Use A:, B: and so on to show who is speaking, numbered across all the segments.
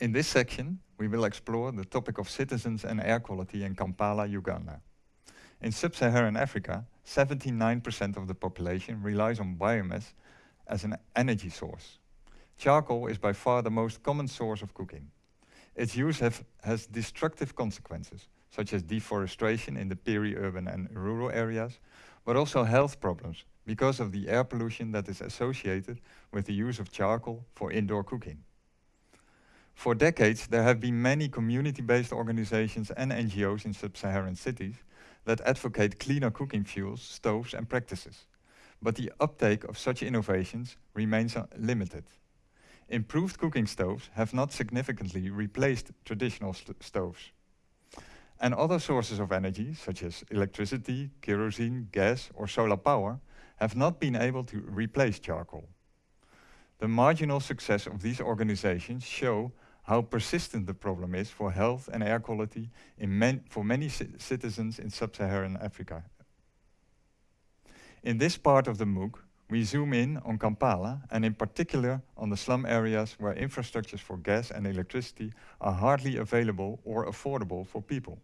A: In this section, we will explore the topic of citizens and air quality in Kampala, Uganda. In sub-Saharan Africa, 79% of the population relies on biomass as an energy source. Charcoal is by far the most common source of cooking. Its use have, has destructive consequences, such as deforestation in the peri-urban and rural areas, but also health problems because of the air pollution that is associated with the use of charcoal for indoor cooking. For decades, there have been many community-based organizations and NGOs in sub-Saharan cities that advocate cleaner cooking fuels, stoves and practices. But the uptake of such innovations remains limited. Improved cooking stoves have not significantly replaced traditional st stoves. And other sources of energy, such as electricity, kerosene, gas or solar power, have not been able to replace charcoal. The marginal success of these organizations show how persistent the problem is for health and air quality man for many citizens in sub-Saharan Africa. In this part of the MOOC, we zoom in on Kampala and in particular on the slum areas where infrastructures for gas and electricity are hardly available or affordable for people.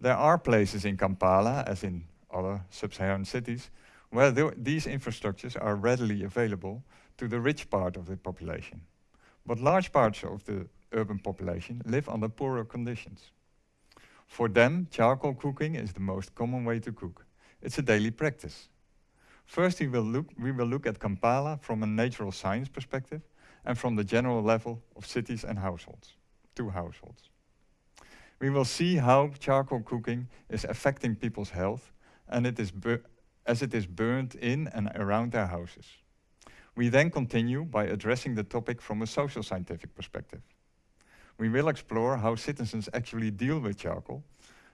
A: There are places in Kampala, as in other sub-Saharan cities, where th these infrastructures are readily available to the rich part of the population but large parts of the urban population live under poorer conditions. For them, charcoal cooking is the most common way to cook. It's a daily practice. First, we will look, we will look at Kampala from a natural science perspective and from the general level of cities and households, two households. We will see how charcoal cooking is affecting people's health and it is as it is burned in and around their houses. We then continue by addressing the topic from a social scientific perspective. We will explore how citizens actually deal with charcoal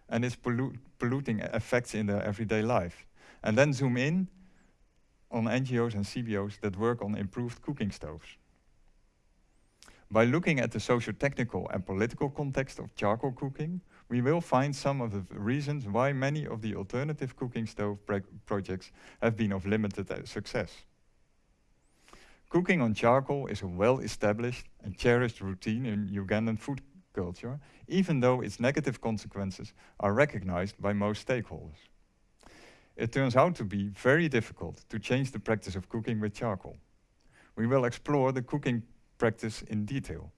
A: and its pollu polluting effects in their everyday life, and then zoom in on NGOs and CBOs that work on improved cooking stoves. By looking at the socio-technical and political context of charcoal cooking, we will find some of the reasons why many of the alternative cooking stove projects have been of limited uh, success. Cooking on charcoal is a well-established and cherished routine in Ugandan food culture, even though its negative consequences are recognized by most stakeholders. It turns out to be very difficult to change the practice of cooking with charcoal. We will explore the cooking practice in detail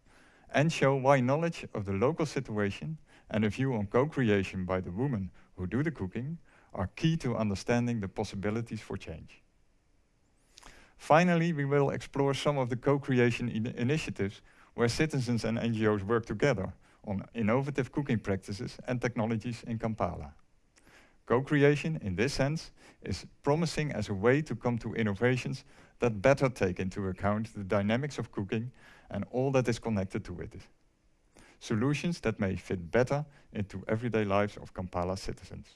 A: and show why knowledge of the local situation and a view on co-creation by the women who do the cooking are key to understanding the possibilities for change. Finally, we will explore some of the co-creation in initiatives where citizens and NGOs work together on innovative cooking practices and technologies in Kampala. Co-creation, in this sense, is promising as a way to come to innovations that better take into account the dynamics of cooking and all that is connected to it. Solutions that may fit better into everyday lives of Kampala citizens.